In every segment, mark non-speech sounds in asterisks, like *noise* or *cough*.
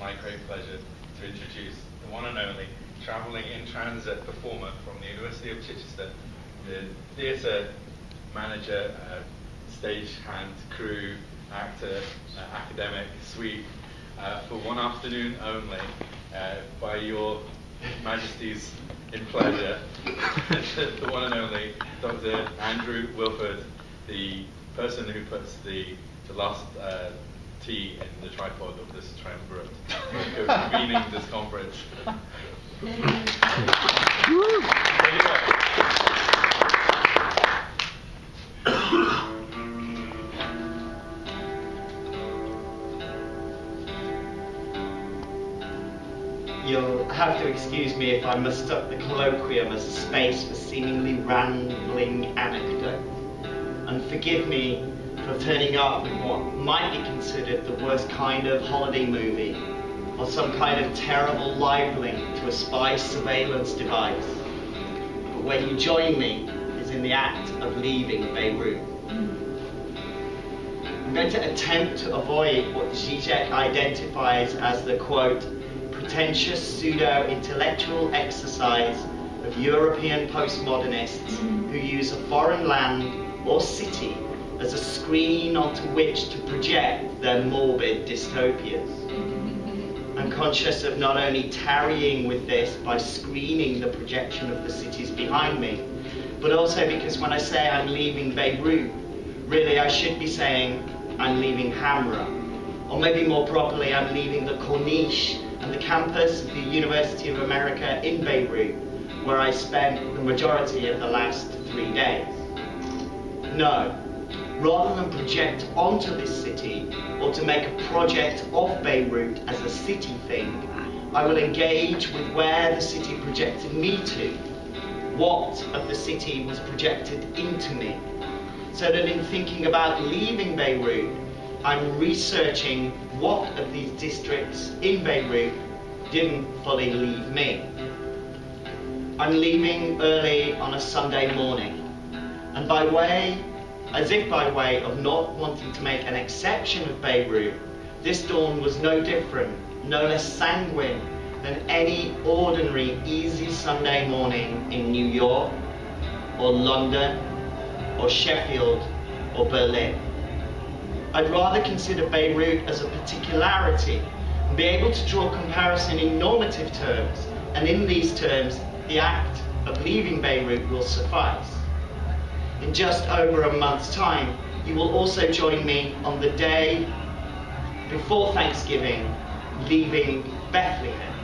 my great pleasure to introduce the one and only travelling in transit performer from the University of Chichester, the theatre manager, uh, stagehand, crew, actor, uh, academic, suite, uh, for one afternoon only, uh, by your Majesty's in pleasure, *laughs* the one and only Dr. Andrew Wilford, the person who puts the, the last uh, T in the tripod of this triumvirate, *laughs* convening this conference. You'll have to excuse me if I mistook the colloquium as a space for seemingly rambling anecdote. And forgive me for turning up in what might be considered the worst kind of holiday movie, or some kind of terrible live link to a spy surveillance device. But when you join me is in the act of leaving Beirut. I'm going to attempt to avoid what Zizek identifies as the quote, pretentious pseudo-intellectual exercise of European postmodernists who use a foreign land or city as a screen onto which to project their morbid dystopias. I'm conscious of not only tarrying with this by screening the projection of the cities behind me, but also because when I say I'm leaving Beirut, really I should be saying I'm leaving Hamra. Or maybe more properly, I'm leaving the Corniche and the campus of the University of America in Beirut, where I spent the majority of the last three days. No, rather than project onto this city or to make a project of Beirut as a city thing, I will engage with where the city projected me to, what of the city was projected into me, so that in thinking about leaving Beirut, I'm researching what of these districts in Beirut didn't fully leave me. I'm leaving early on a Sunday morning, and by way, as if by way of not wanting to make an exception of Beirut, this dawn was no different, no less sanguine than any ordinary easy Sunday morning in New York, or London, or Sheffield, or Berlin. I'd rather consider Beirut as a particularity and be able to draw comparison in normative terms, and in these terms, the act of leaving Beirut will suffice. In just over a month's time, you will also join me on the day before Thanksgiving, leaving Bethlehem.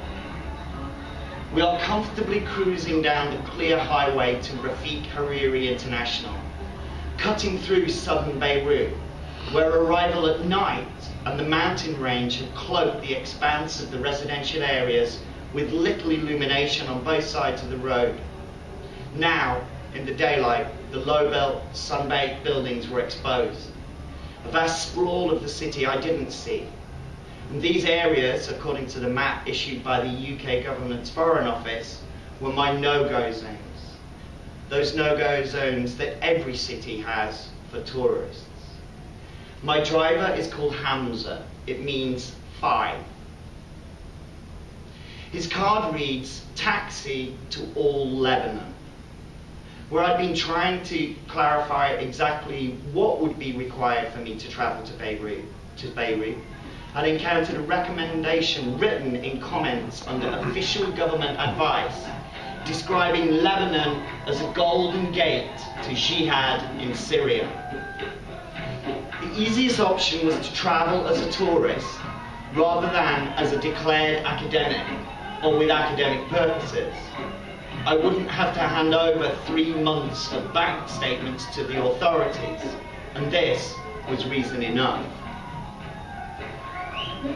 We are comfortably cruising down the clear highway to Rafiq Hariri International, cutting through southern Beirut, where arrival at night and the mountain range have cloaked the expanse of the residential areas with little illumination on both sides of the road. Now, in the daylight, the low belt, sun-baked buildings were exposed. A vast sprawl of the city I didn't see. And these areas, according to the map issued by the UK government's Foreign Office, were my no-go zones. Those no-go zones that every city has for tourists. My driver is called Hamza. It means five. His card reads taxi to all Lebanon. Where I've been trying to clarify exactly what would be required for me to travel to Beirut, to Beirut, I'd encountered a recommendation written in comments under official government advice describing Lebanon as a golden gate to jihad in Syria. The easiest option was to travel as a tourist rather than as a declared academic or with academic purposes. I wouldn't have to hand over three months of bank statements to the authorities, and this was reason enough.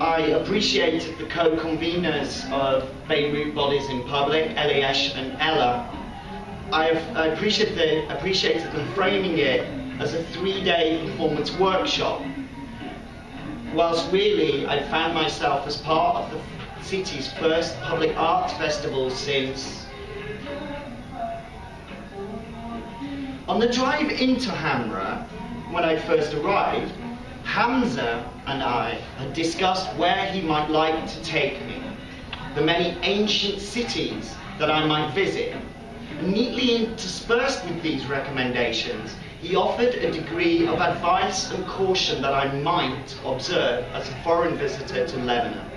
I appreciated the co-conveners of Beirut Bodies in Public, Eliash and Ella. I, I appreciated, the, appreciated them framing it as a three-day performance workshop, whilst really I found myself as part of the city's first public arts festival since on the drive into Hamra, when I first arrived, Hamza and I had discussed where he might like to take me, the many ancient cities that I might visit. Neatly interspersed with these recommendations, he offered a degree of advice and caution that I might observe as a foreign visitor to Lebanon.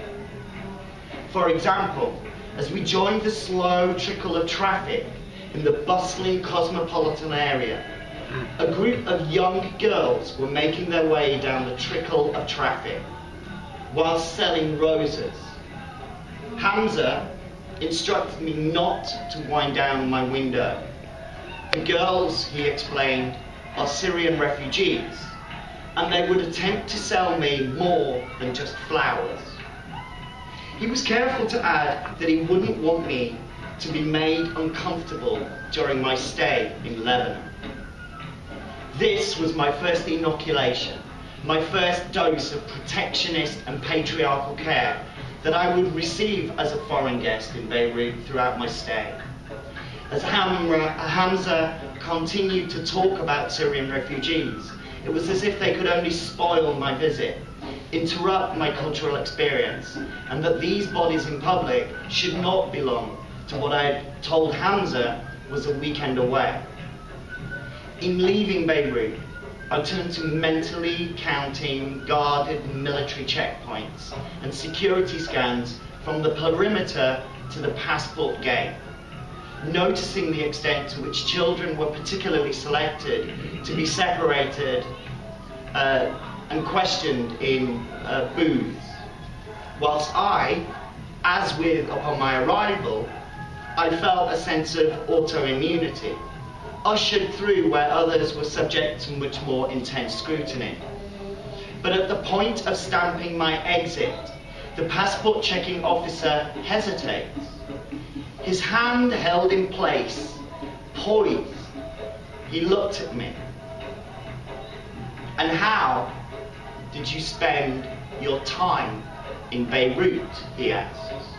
For example, as we joined the slow trickle of traffic in the bustling cosmopolitan area, a group of young girls were making their way down the trickle of traffic while selling roses. Hamza instructed me not to wind down my window. The girls, he explained, are Syrian refugees, and they would attempt to sell me more than just flowers. He was careful to add that he wouldn't want me to be made uncomfortable during my stay in Lebanon. This was my first inoculation, my first dose of protectionist and patriarchal care that I would receive as a foreign guest in Beirut throughout my stay. As Hamza continued to talk about Syrian refugees, it was as if they could only spoil my visit, interrupt my cultural experience, and that these bodies in public should not belong to what I had told Hamza was a weekend away. In leaving Beirut, I turned to mentally counting guarded military checkpoints and security scans from the perimeter to the passport gate, noticing the extent to which children were particularly selected to be separated uh, and questioned in uh, booths. Whilst I, as with upon my arrival, I felt a sense of autoimmunity ushered through where others were subject to much more intense scrutiny. But at the point of stamping my exit, the passport checking officer hesitates. His hand held in place, poised, he looked at me. And how did you spend your time in Beirut? He asks.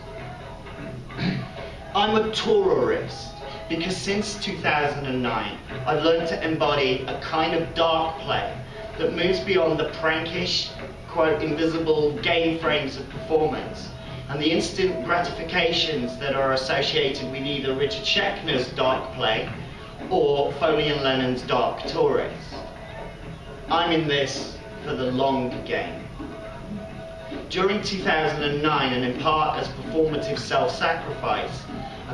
I'm a tourist because since 2009, I've learned to embody a kind of dark play that moves beyond the prankish, quote, invisible game frames of performance and the instant gratifications that are associated with either Richard Schechner's dark play or Foley and Lennon's dark tourist. I'm in this for the long game. During 2009, and in part as performative self-sacrifice,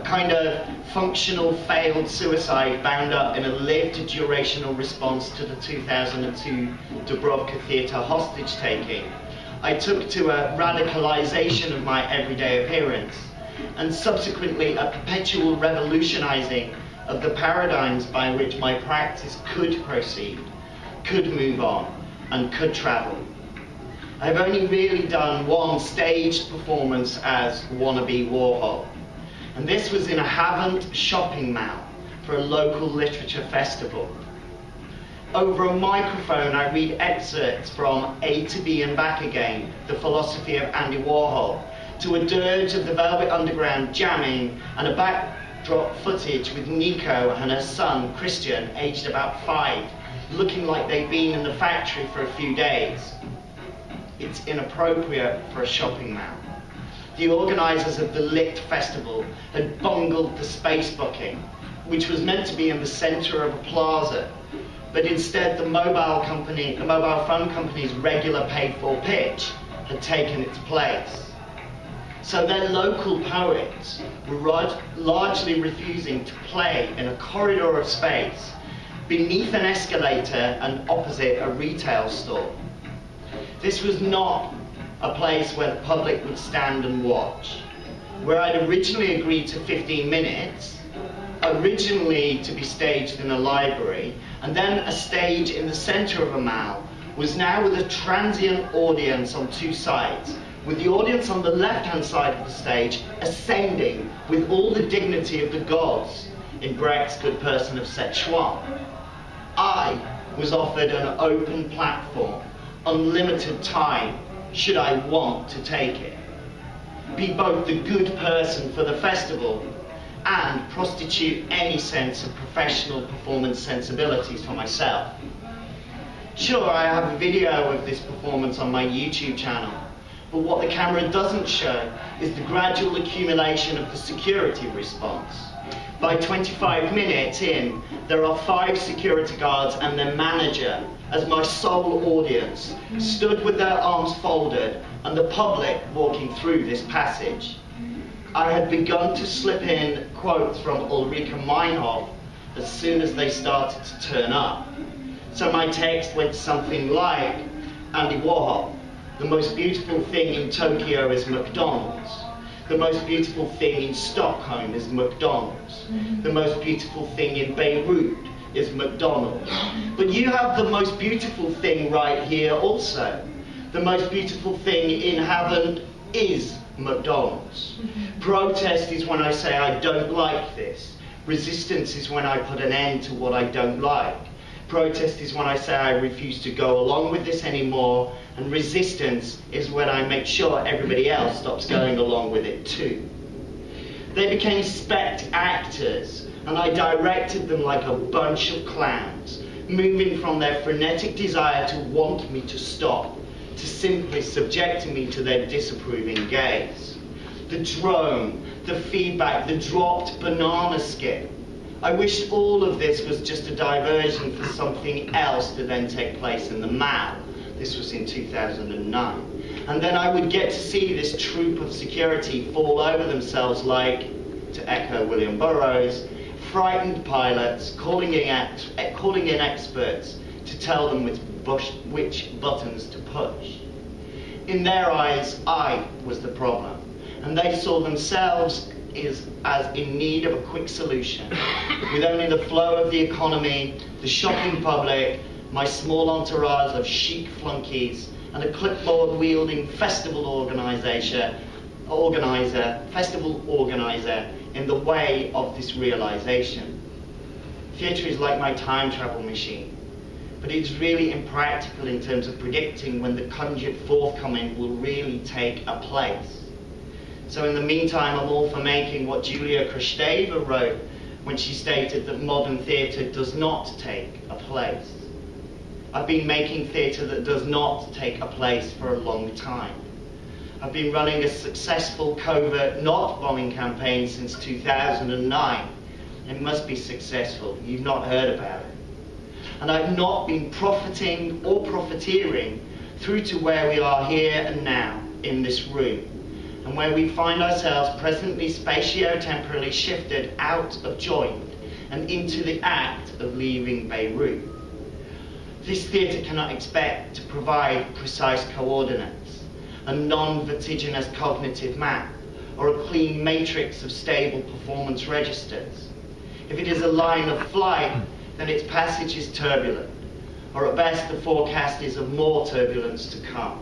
a kind of functional failed suicide bound up in a lived durational response to the 2002 Dubrovka theatre hostage taking. I took to a radicalization of my everyday appearance and subsequently a perpetual revolutionizing of the paradigms by which my practice could proceed, could move on, and could travel. I've only really done one staged performance as wannabe Warhol. And this was in a Havant shopping mall for a local literature festival. Over a microphone, I read excerpts from A to B and Back Again, The Philosophy of Andy Warhol, to a dirge of the Velvet Underground jamming and a backdrop footage with Nico and her son, Christian, aged about five, looking like they'd been in the factory for a few days. It's inappropriate for a shopping mall the organisers of the Lit Festival had bungled the space booking, which was meant to be in the centre of a plaza, but instead the mobile company, the mobile phone company's regular paid-for pitch had taken its place. So their local poets were largely refusing to play in a corridor of space beneath an escalator and opposite a retail store. This was not a place where the public would stand and watch. Where I'd originally agreed to 15 minutes, originally to be staged in a library, and then a stage in the center of a mall, was now with a transient audience on two sides, with the audience on the left-hand side of the stage ascending with all the dignity of the gods in Brecht's Good Person of Szechuan. I was offered an open platform, unlimited time, should I want to take it. Be both the good person for the festival and prostitute any sense of professional performance sensibilities for myself. Sure, I have a video of this performance on my YouTube channel, but what the camera doesn't show is the gradual accumulation of the security response. By 25 minutes in, there are five security guards and their manager as my sole audience, stood with their arms folded and the public walking through this passage. I had begun to slip in quotes from Ulrike Meinhof as soon as they started to turn up. So my text went something like Andy Warhol, the most beautiful thing in Tokyo is McDonald's. The most beautiful thing in Stockholm is McDonald's. Mm-hmm. The most beautiful thing in Beirut is McDonald's. But you have the most beautiful thing right here also. The most beautiful thing in heaven is McDonald's. Mm-hmm. Protest is when I say I don't like this. Resistance is when I put an end to what I don't like. Protest is when I say I refuse to go along with this anymore. And resistance is when I make sure everybody else stops going along with it too. They became spect actors, and I directed them like a bunch of clowns, moving from their frenetic desire to want me to stop to simply subjecting me to their disapproving gaze. The drone, the feedback, the dropped banana skin. I wish all of this was just a diversion for something else to then take place in the Mall. This was in 2009. And then I would get to see this troop of security fall over themselves like, to echo William Burroughs, frightened pilots calling in, calling in experts to tell them which, which buttons to push. In their eyes, I was the problem, and they saw themselves as, as in need of a quick solution, with only the flow of the economy, the shopping public, my small entourage of chic flunkies, and a clipboard wielding festival organizer, organizer, festival organizer in the way of this realization. Theatre is like my time travel machine, but it's really impractical in terms of predicting when the conjured forthcoming will really take a place. So in the meantime, I'm all for making what Julia Kristeva wrote when she stated that modern theatre does not take a place. I've been making theatre that does not take a place for a long time. I've been running a successful covert not bombing campaign since 2009. It must be successful. You've not heard about it. And I've not been profiting or profiteering through to where we are here and now in this room, and where we find ourselves presently spatio-temporally shifted out of joint and into the act of leaving Beirut. This theatre cannot expect to provide precise coordinates a non-vertiginous cognitive map, or a clean matrix of stable performance registers. If it is a line of flight, then its passage is turbulent, or at best the forecast is of more turbulence to come.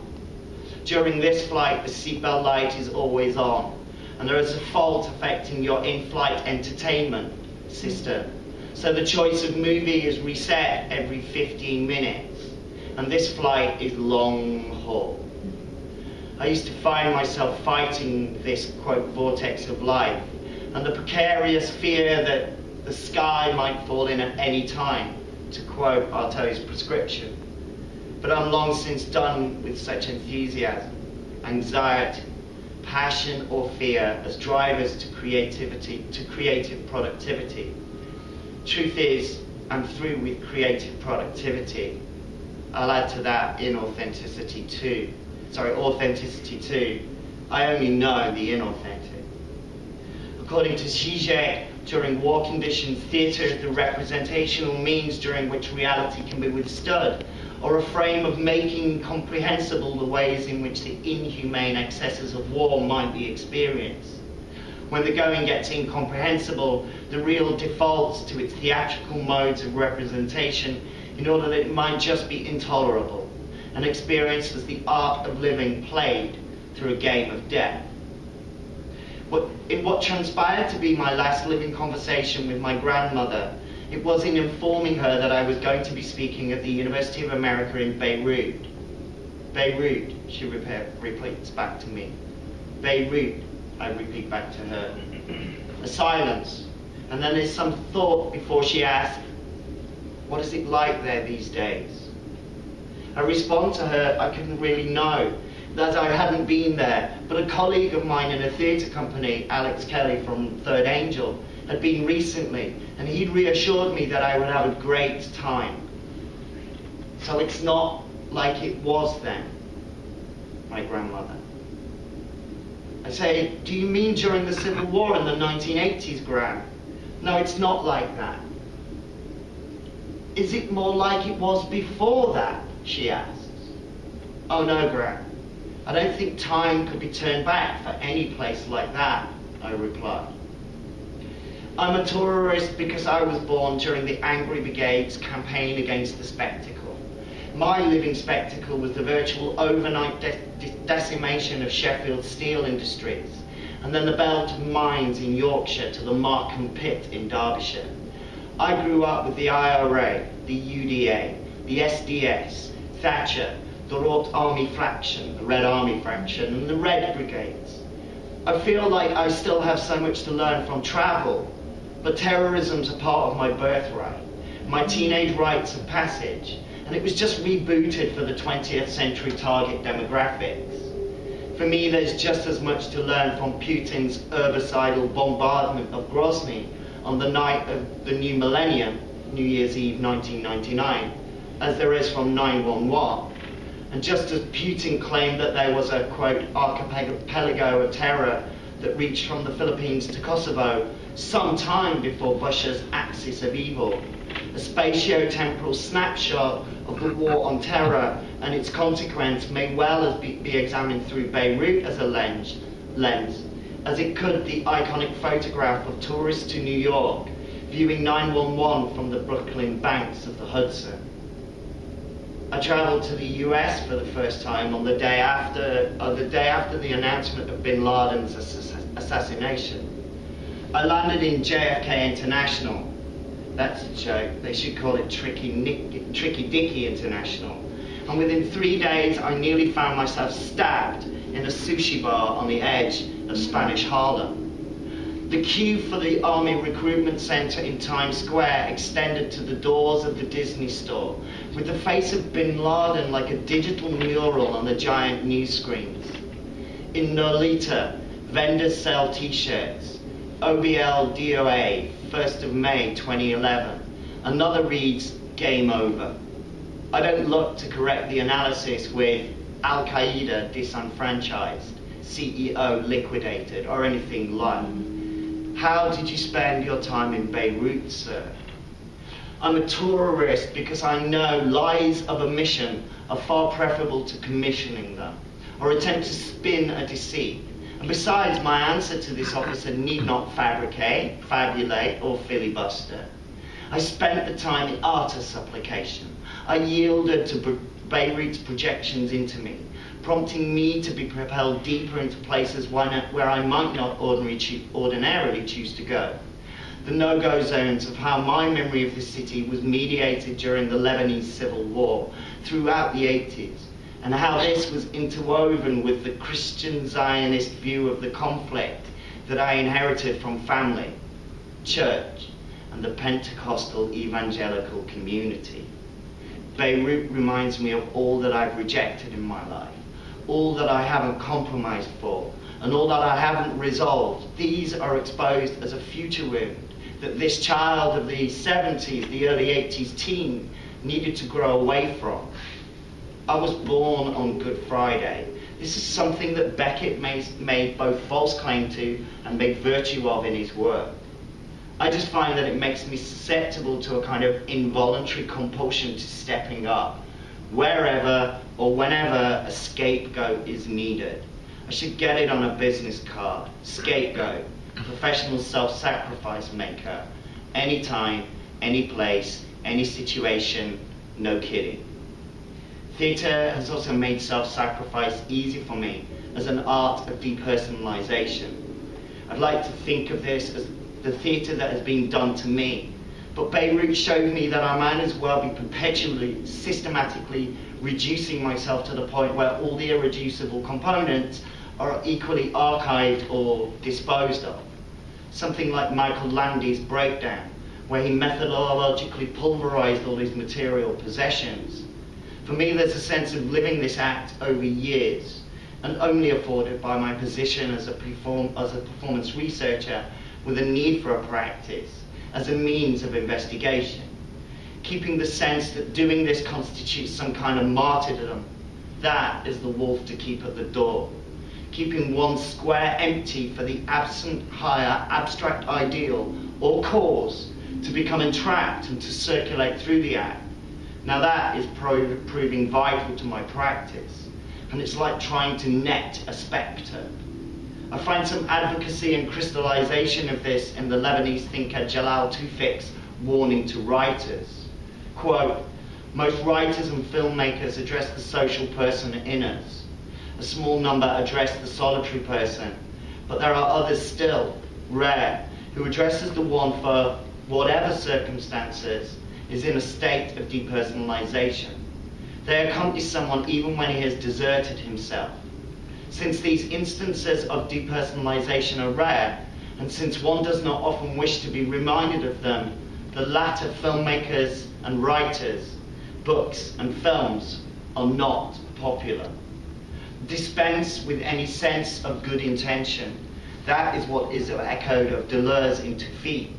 During this flight, the seatbelt light is always on, and there is a fault affecting your in-flight entertainment system. So the choice of movie is reset every 15 minutes, and this flight is long haul. I used to find myself fighting this, quote, vortex of life and the precarious fear that the sky might fall in at any time, to quote Artaud's prescription. But I'm long since done with such enthusiasm, anxiety, passion or fear as drivers to creativity, to creative productivity. Truth is, I'm through with creative productivity. I'll add to that inauthenticity too sorry, authenticity too. I only know the inauthentic. According to Zizek, during war conditions, theatre is the representational means during which reality can be withstood, or a frame of making comprehensible the ways in which the inhumane excesses of war might be experienced. When the going gets incomprehensible, the real defaults to its theatrical modes of representation in order that it might just be intolerable and experienced as the art of living played through a game of death. What, in what transpired to be my last living conversation with my grandmother, it was in informing her that I was going to be speaking at the University of America in Beirut. Beirut, she repeats back to me. Beirut, I repeat back to her. A silence, and then there's some thought before she asks, what is it like there these days? I respond to her, I couldn't really know that I hadn't been there. But a colleague of mine in a theatre company, Alex Kelly from Third Angel, had been recently, and he'd reassured me that I would have a great time. So it's not like it was then, my grandmother. I say, do you mean during the Civil War in the 1980s, Gran? No, it's not like that. Is it more like it was before that? She asks. Oh no, Gran. I don't think time could be turned back for any place like that, I replied. I'm a tourist because I was born during the Angry Brigade's campaign against the spectacle. My living spectacle was the virtual overnight de de decimation of Sheffield steel industries, and then the belt of mines in Yorkshire to the Markham Pit in Derbyshire. I grew up with the IRA, the UDA, the SDS, Thatcher, the Royal Army Fraction, the Red Army Fraction, and the Red Brigades. I feel like I still have so much to learn from travel, but terrorism's a part of my birthright, my teenage rites of passage, and it was just rebooted for the 20th century target demographics. For me, there's just as much to learn from Putin's herbicidal bombardment of Grozny on the night of the new millennium, New Year's Eve 1999, as there is from 911. And just as Putin claimed that there was a, quote, archipelago of terror that reached from the Philippines to Kosovo some time before Bush's axis of evil, a spatio-temporal snapshot of the war on terror and its consequence may well be, be examined through Beirut as a lens, lens, as it could the iconic photograph of tourists to New York viewing 911 from the Brooklyn banks of the Hudson. I traveled to the US for the first time on the day after, uh, the day after the announcement of bin Laden's ass assassination. I landed in JFK International. That's a joke. They should call it Tricky, Nick, Tricky Dicky International. And within three days, I nearly found myself stabbed in a sushi bar on the edge of Spanish Harlem. The queue for the Army Recruitment Center in Times Square extended to the doors of the Disney store, with the face of bin Laden like a digital mural on the giant news screens. In Nolita, vendors sell t-shirts. OBL DOA, 1st of May 2011. Another reads, game over. I don't look to correct the analysis with Al-Qaeda disenfranchised, CEO liquidated, or anything like how did you spend your time in Beirut, sir? I'm a tourist because I know lies of omission are far preferable to commissioning them, or attempt to spin a deceit. And besides, my answer to this officer need not fabricate, fabulate, or filibuster. I spent the time in utter supplication. I yielded to Beirut's projections into me prompting me to be propelled deeper into places where I might not ordinarily choose to go. The no-go zones of how my memory of the city was mediated during the Lebanese civil war throughout the 80s, and how this was interwoven with the Christian Zionist view of the conflict that I inherited from family, church, and the Pentecostal evangelical community. Beirut reminds me of all that I've rejected in my life all that I haven't compromised for, and all that I haven't resolved, these are exposed as a future wound that this child of the 70s, the early 80s teen, needed to grow away from. I was born on Good Friday. This is something that Beckett made both false claim to and made virtue of in his work. I just find that it makes me susceptible to a kind of involuntary compulsion to stepping up wherever or whenever a scapegoat is needed. I should get it on a business card. Scapegoat, professional self-sacrifice maker. Anytime, any place, any situation, no kidding. Theatre has also made self-sacrifice easy for me as an art of depersonalization. I'd like to think of this as the theatre that has been done to me, but Beirut showed me that I might as well be perpetually, systematically reducing myself to the point where all the irreducible components are equally archived or disposed of. Something like Michael Landy's breakdown, where he methodologically pulverized all his material possessions. For me, there's a sense of living this act over years and only afforded by my position as a, perform, as a performance researcher with a need for a practice as a means of investigation. Keeping the sense that doing this constitutes some kind of martyrdom, that is the wolf to keep at the door. Keeping one square empty for the absent higher abstract ideal or cause to become entrapped and to circulate through the act. Now that is pro- proving vital to my practice, and it's like trying to net a spectre. I find some advocacy and crystallization of this in the Lebanese thinker Jalal Toufic's warning to writers. Quote, most writers and filmmakers address the social person in us. A small number address the solitary person, but there are others still, rare, who addresses the one for whatever circumstances is in a state of depersonalization. They accompany someone even when he has deserted himself. Since these instances of depersonalization are rare, and since one does not often wish to be reminded of them, the latter filmmakers and writers, books and films are not popular. Dispense with any sense of good intention. That is what is echoed of Deleuze in Toufic,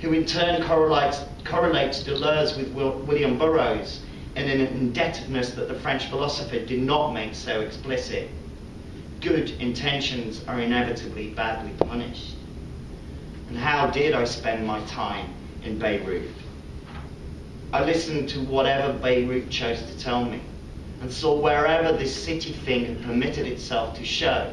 who in turn correlates, correlates Deleuze with William Burroughs in an indebtedness that the French philosopher did not make so explicit good intentions are inevitably badly punished. And how did I spend my time in Beirut? I listened to whatever Beirut chose to tell me and saw wherever this city thing had permitted itself to show.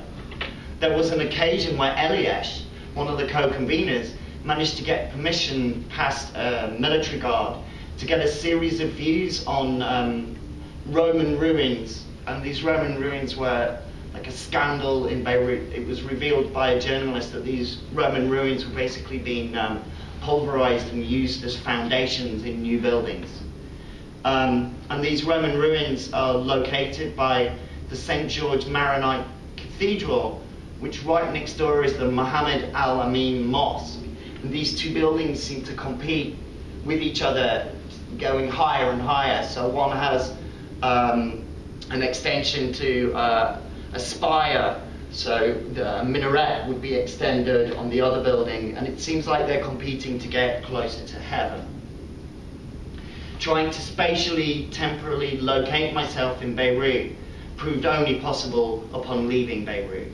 There was an occasion where Eliash, one of the co-conveners, managed to get permission past a military guard to get a series of views on um, Roman ruins. And these Roman ruins were like a scandal in Beirut. It was revealed by a journalist that these Roman ruins were basically being um, pulverized and used as foundations in new buildings. Um, and these Roman ruins are located by the St. George Maronite Cathedral, which right next door is the Muhammad Al Amin Mosque. And these two buildings seem to compete with each other, going higher and higher. So one has um, an extension to uh, a spire, so the minaret would be extended on the other building, and it seems like they're competing to get closer to heaven. Trying to spatially, temporally locate myself in Beirut proved only possible upon leaving Beirut.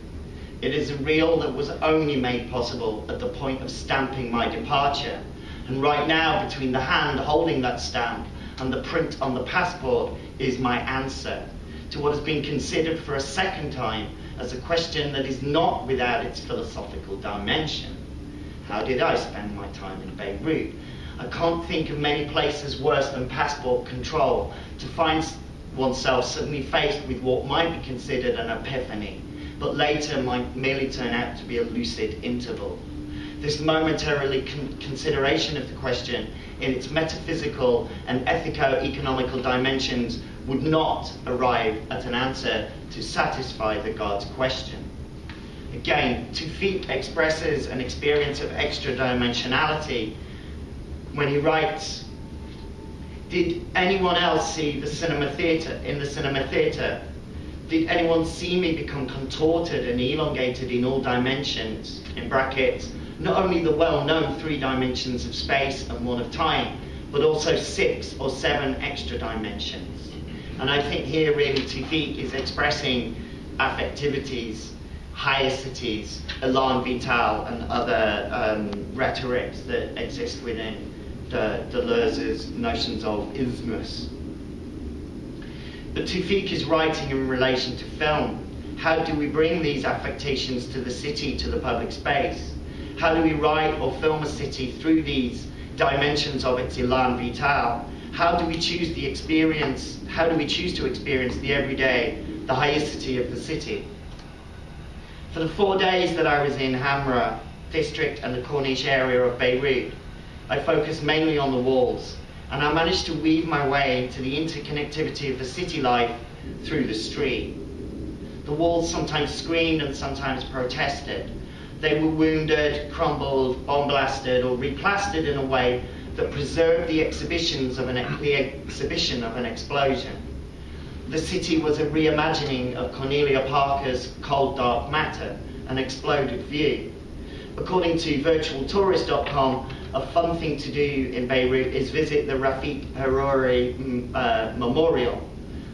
It is a real that was only made possible at the point of stamping my departure. And right now, between the hand holding that stamp and the print on the passport, is my answer to what has been considered for a second time as a question that is not without its philosophical dimension. How did I spend my time in Beirut? I can't think of many places worse than passport control to find oneself suddenly faced with what might be considered an epiphany, but later might merely turn out to be a lucid interval. This momentarily con- consideration of the question in its metaphysical and ethico-economical dimensions would not arrive at an answer to satisfy the God's question. Again, Toufic expresses an experience of extra dimensionality when he writes, Did anyone else see the cinema theatre in the cinema theatre? Did anyone see me become contorted and elongated in all dimensions, in brackets, not only the well-known three dimensions of space and one of time, but also six or seven extra dimensions? And I think here really Toufic is expressing affectivities, haecceities, elan vital, and other um, rhetorics that exist within the Deleuze's notions of ismus. But Toufic is writing in relation to film. How do we bring these affectations to the city, to the public space? How do we write or film a city through these dimensions of its elan vital? How do we choose the experience? How do we choose to experience the everyday, the haecceity of the city? For the four days that I was in Hamra district and the Corniche area of Beirut, I focused mainly on the walls, and I managed to weave my way into the interconnectivity of the city life through the street. The walls sometimes screamed and sometimes protested. They were wounded, crumbled, bomb blasted, or replastered in a way that preserved the exhibitions of an the exhibition of an explosion. the city was a reimagining of Cornelia Parker's Cold Dark Matter, an exploded view. According to virtualtourist.com, a fun thing to do in Beirut is visit the Rafik Hariri mm, uh, Memorial.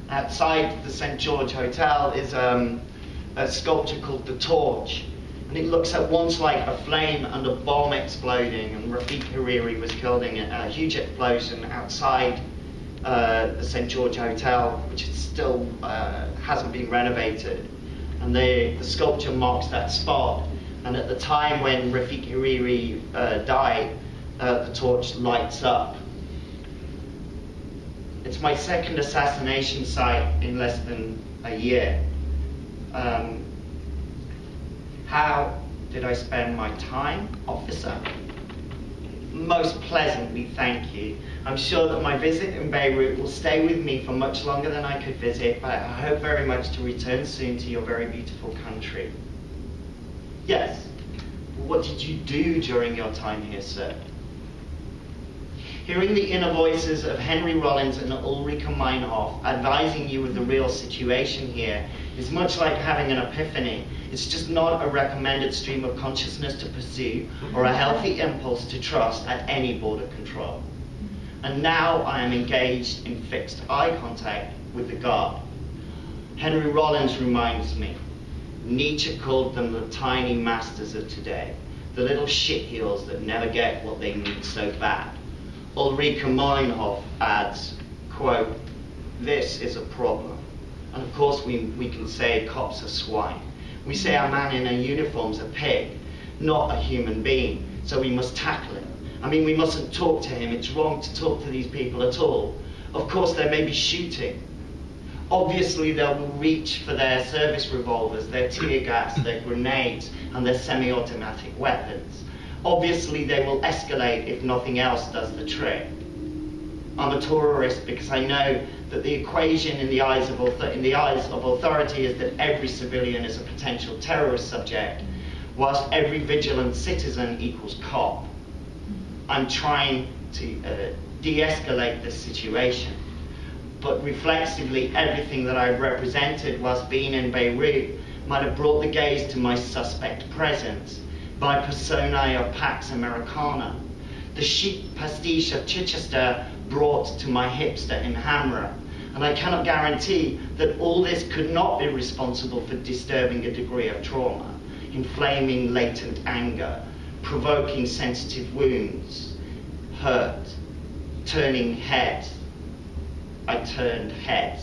Outside the St. George Hotel is um, a sculpture called The Torch, and it looks at once like a flame and a bomb exploding, and Rafik Hariri was killed in a huge explosion outside uh, the St George Hotel, which still uh, hasn't been renovated. And the, the sculpture marks that spot. And at the time when Rafik Hariri uh, died, uh, the torch lights up. It's my second assassination site in less than a year. Um, how did I spend my time, officer? Most pleasantly, thank you. I'm sure that my visit in Beirut will stay with me for much longer than I could visit, but I hope very much to return soon to your very beautiful country. Yes. What did you do during your time here, sir? Hearing the inner voices of Henry Rollins and Ulrike Meinhof advising you of the real situation here is much like having an epiphany. It's just not a recommended stream of consciousness to pursue or a healthy impulse to trust at any border control. And now I am engaged in fixed eye contact with the guard. Henry Rollins reminds me, Nietzsche called them the tiny masters of today, the little shitheels that never get what they need so bad. Ulrike Meinhof adds, quote, this is a problem. And of course we, we can say cops are swine. We say our man in a uniform's a pig, not a human being, so we must tackle him. I mean, we mustn't talk to him. It's wrong to talk to these people at all. Of course, there may be shooting. Obviously, they will reach for their service revolvers, their tear gas, their grenades, and their semi-automatic weapons. Obviously, they will escalate if nothing else does the trick. I'm a terrorist because I know that the equation in the eyes of, in the eyes of authority is that every civilian is a potential terrorist subject, whilst every vigilant citizen equals cop. I'm trying to uh, de-escalate the situation. But reflexively, everything that I represented whilst being in Beirut might have brought the gaze to my suspect presence by personae of Pax Americana. The chic pastiche of Chichester brought to my hipster in Hamra. And I cannot guarantee that all this could not be responsible for disturbing a degree of trauma, inflaming latent anger, provoking sensitive wounds, hurt, turning head. I turned head.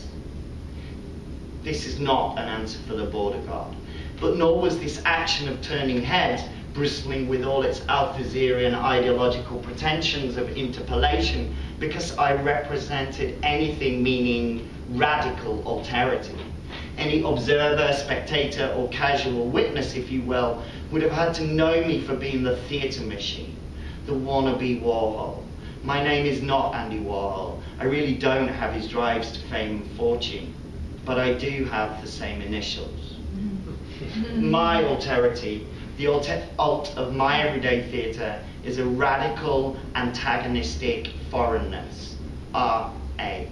This is not an answer for the border guard. But nor was this action of turning heads bristling with all its Althusserian ideological pretensions of interpellation because I represented anything meaning radical alterity. Any observer, spectator, or casual witness, if you will, would have had to know me for being the theatre machine, the wannabe Warhol. My name is not Andy Warhol. I really don't have his drives to fame and fortune, but I do have the same initials. *laughs* my alterity, the alt of my everyday theatre, is a radical, antagonistic foreignness. R-A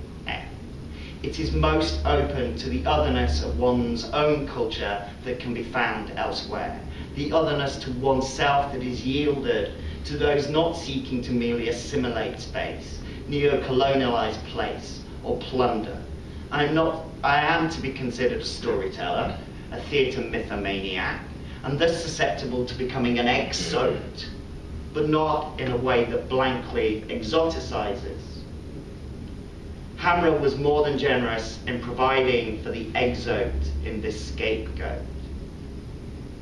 it is most open to the otherness of one's own culture that can be found elsewhere. The otherness to oneself that is yielded to those not seeking to merely assimilate space, neo-colonialize place, or plunder. I'm not, I am to be considered a storyteller, a theatre mythomaniac, and thus susceptible to becoming an exote, but not in a way that blankly exoticizes. Hamra was more than generous in providing for the exote in this scapegoat.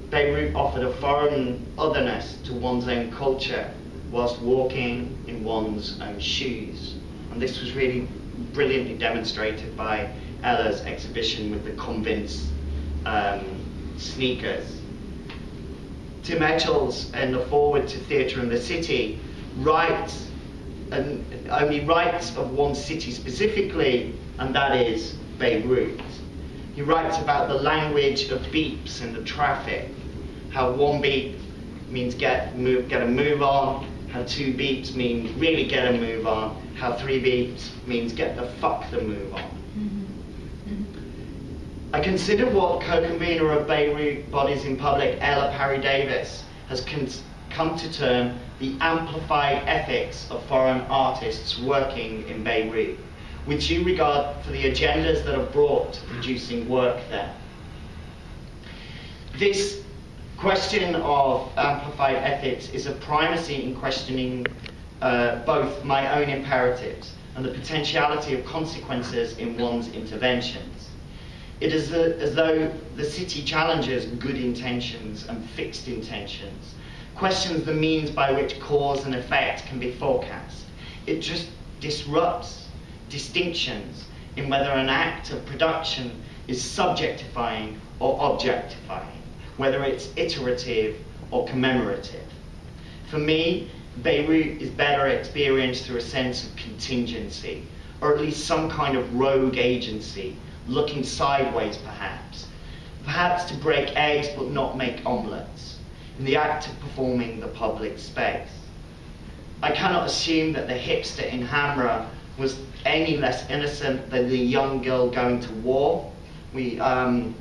Beirut offered a foreign otherness to one's own culture whilst walking in one's own shoes. And this was really brilliantly demonstrated by Ella's exhibition with the Convince um, sneakers. Tim Etchells and the forward to Theatre in the City writes and only writes of one city specifically, and that is Beirut. He writes about the language of beeps in the traffic, how one beep means get, move, get a move on, how two beeps mean really get a move on, how three beeps means get the fuck the move on. I consider what co-convener of Beirut Bodies in Public, Ella Parry Davies, has come to term the amplified ethics of foreign artists working in Beirut, which you regard for the agendas that are brought to producing work there. This question of amplified ethics is a primacy in questioning uh, both my own imperatives and the potentiality of consequences in one's interventions. It is a, as though the city challenges good intentions and fixed intentions, questions the means by which cause and effect can be forecast. It just disrupts distinctions in whether an act of production is subjectifying or objectifying, whether it's iterative or commemorative. For me, Beirut is better experienced through a sense of contingency, or at least some kind of rogue agency, looking sideways perhaps. Perhaps to break eggs but not make omelettes, in the act of performing the public space. I cannot assume that the hipster in Hamra was any less innocent than the young girl going to war. We, um,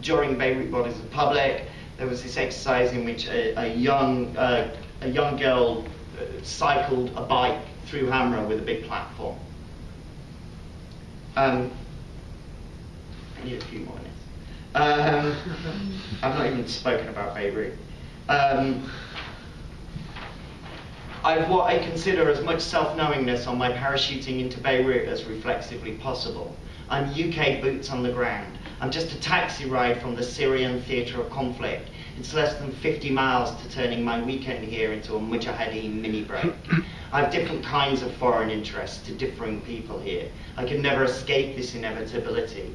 during Beirut Bodies of Public, there was this exercise in which a, a young uh, a young girl uh, cycled a bike through Hamra with a big platform. Um, I need a few more minutes. Um, I've not even spoken about Beirut. Um, I've what I consider as much self-knowingness on my parachuting into Beirut as reflexively possible. I'm UK boots on the ground. I'm just a taxi ride from the Syrian theatre of conflict it's less than 50 miles to turning my weekend here into a mujahideen mini break. I have different kinds of foreign interests to differing people here. I can never escape this inevitability.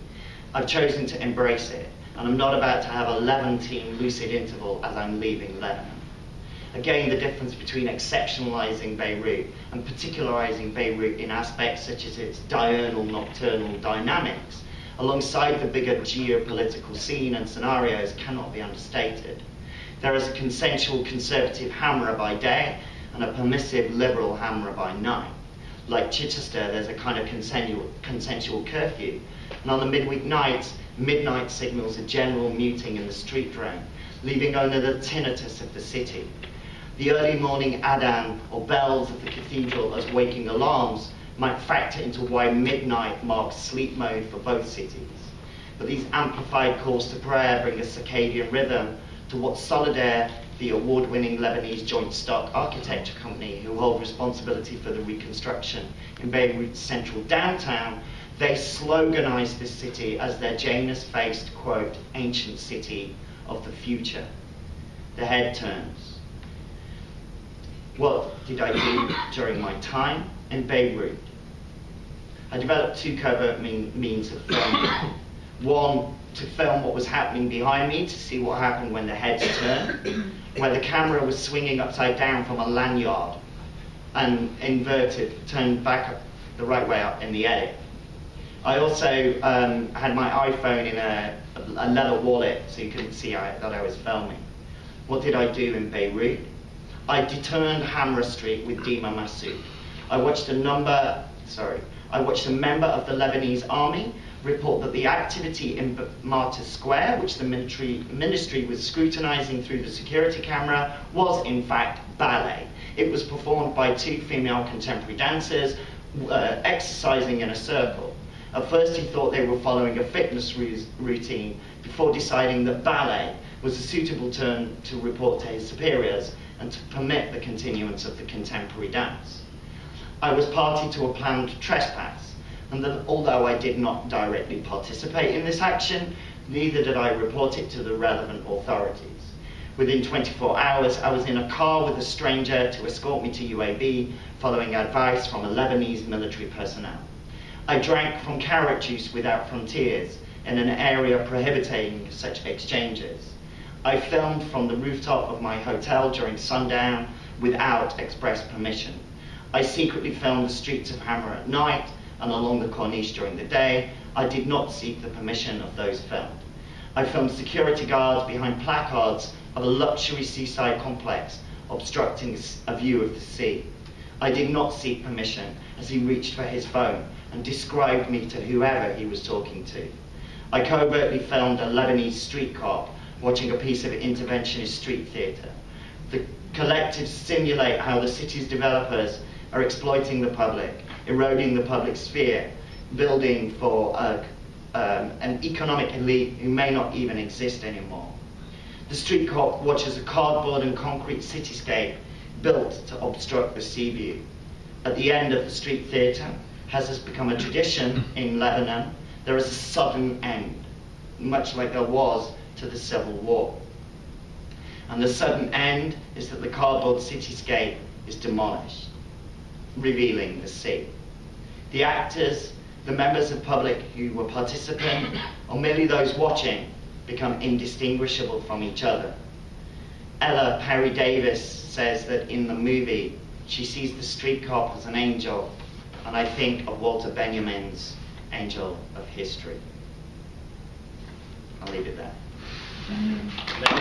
I've chosen to embrace it, and I'm not about to have a Levantine lucid interval as I'm leaving Lebanon. Again, the difference between exceptionalizing Beirut and particularizing Beirut in aspects such as its diurnal nocturnal dynamics alongside the bigger geopolitical scene and scenarios cannot be understated. There is a consensual conservative Hamra by day and a permissive liberal Hamra by night. Like Chichester, there's a kind of consensual, consensual curfew. And on the midweek nights, midnight signals a general muting in the street drone, leaving only the tinnitus of the city. The early morning adan or bells of the cathedral as waking alarms might factor into why midnight marks sleep mode for both cities. But these amplified calls to prayer bring a circadian rhythm to what Solidere, the award-winning Lebanese joint stock architecture company who hold responsibility for the reconstruction in Beirut's central downtown, they sloganize this city as their Janus-faced, quote, ancient city of the future. The head turns. What did I do during my time in Beirut? I developed two covert mean, means of filming. One, to film what was happening behind me, to see what happened when the heads turned, where the camera was swinging upside down from a lanyard and inverted, turned back up the right way up in the edit. I also um, had my iPhone in a, a, leather wallet so you couldn't see I, that I was filming. What did I do in Beirut? I deturned Hamra Street with Dima Masood. I watched a number, sorry, I watched a member of the Lebanese army report that the activity in Martyrs Square, which the military, ministry was scrutinizing through the security camera, was in fact ballet. It was performed by two female contemporary dancers uh, exercising in a circle. At first he thought they were following a fitness routine before deciding that ballet was a suitable term to report to his superiors and to permit the continuance of the contemporary dance. I was party to a planned trespass, and that although I did not directly participate in this action, neither did I report it to the relevant authorities. Within 24 hours, I was in a car with a stranger to escort me to UAB, following advice from a Lebanese military personnel. I drank from carrot juice without frontiers in an area prohibiting such exchanges. I filmed from the rooftop of my hotel during sundown without express permission. I secretly filmed the streets of Hamra at night and along the Corniche during the day. I did not seek the permission of those filmed. I filmed security guards behind placards of a luxury seaside complex obstructing a view of the sea. I did not seek permission as he reached for his phone and described me to whoever he was talking to. I covertly filmed a Lebanese street cop watching a piece of interventionist street theatre. The collectives simulate how the city's developers are exploiting the public, eroding the public sphere, building for a, um, an economic elite who may not even exist anymore. The street cop watches a cardboard and concrete cityscape built to obstruct the sea view. At the end of the street theatre, as has become a tradition mm-hmm. in Lebanon, there is a sudden end, much like there was to the Civil War. And the sudden end is that the cardboard cityscape is demolished, revealing the sea. The actors, the members of public who were participating, or merely those watching, become indistinguishable from each other. Ella Parry Davies says that in the movie she sees the street cop as an angel, and I think of Walter Benjamin's Angel of History. I'll leave it there. Mm-hmm.